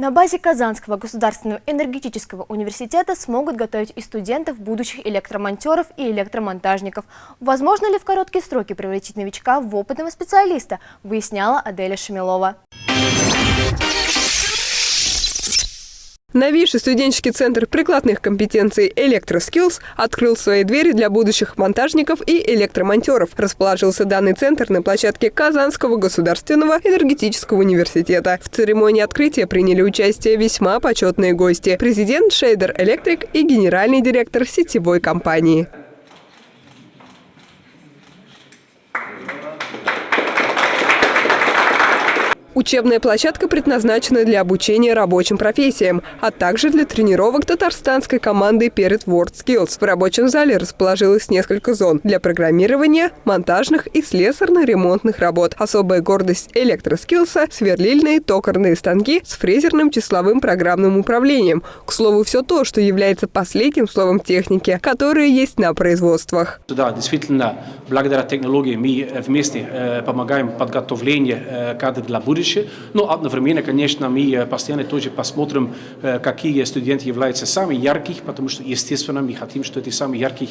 На базе Казанского государственного энергетического университета смогут готовить и студентов, будущих электромонтеров и электромонтажников. Возможно ли в короткие сроки превратить новичка в опытного специалиста, выясняла Аделя Шамилова. Новейший студенческий центр прикладных компетенций «Электроскиллз» открыл свои двери для будущих монтажников и электромонтеров. Расположился данный центр на площадке Казанского государственного энергетического университета. В церемонии открытия приняли участие весьма почетные гости. Президент Шейдер Электрик и генеральный директор сетевой компании. Учебная площадка предназначена для обучения рабочим профессиям, а также для тренировок татарстанской команды перед WorldSkills. В рабочем зале расположилось несколько зон для программирования, монтажных и слесарно-ремонтных работ. Особая гордость электроскиллса – сверлильные токарные станки с фрезерным числовым программным управлением. К слову, все то, что является последним словом техники, которые есть на производствах. Да, действительно, благодаря технологии мы вместе э, помогаем подготовлению э, кадров для будущего будущее. Но одновременно, конечно, мы постоянно тоже посмотрим, какие студенты являются самыми яркими, потому что, естественно, мы хотим, что эти самые яркие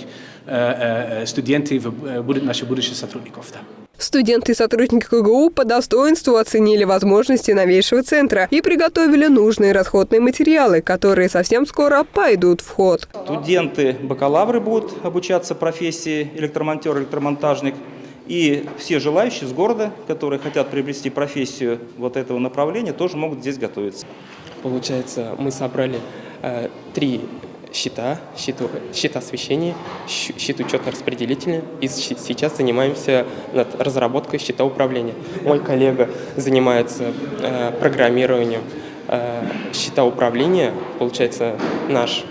студенты будут наши будущие сотрудников. Да. Студенты и сотрудники КГУ по достоинству оценили возможности новейшего центра и приготовили нужные расходные материалы, которые совсем скоро пойдут в ход. Студенты, бакалавры будут обучаться профессии электромонтер, электромонтажник. И все желающие с города, которые хотят приобрести профессию вот этого направления, тоже могут здесь готовиться. Получается, мы собрали э, три счета, счет, счет освещения, счет учетно-распределительный, и сейчас занимаемся над разработкой счета управления. Мой коллега занимается э, программированием э, счета управления, получается, наш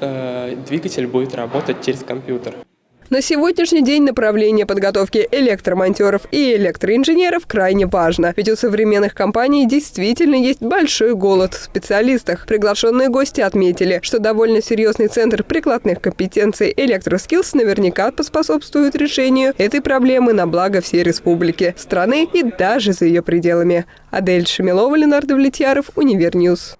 э, двигатель будет работать через компьютер. На сегодняшний день направление подготовки электромонтеров и электроинженеров крайне важно. Ведь у современных компаний действительно есть большой голод в специалистах. Приглашенные гости отметили, что довольно серьезный центр прикладных компетенций «Электроскиллс» наверняка поспособствует решению этой проблемы на благо всей республики, страны и даже за ее пределами. Адель Шамилова, Ленардо Влетьяров, Универньюз.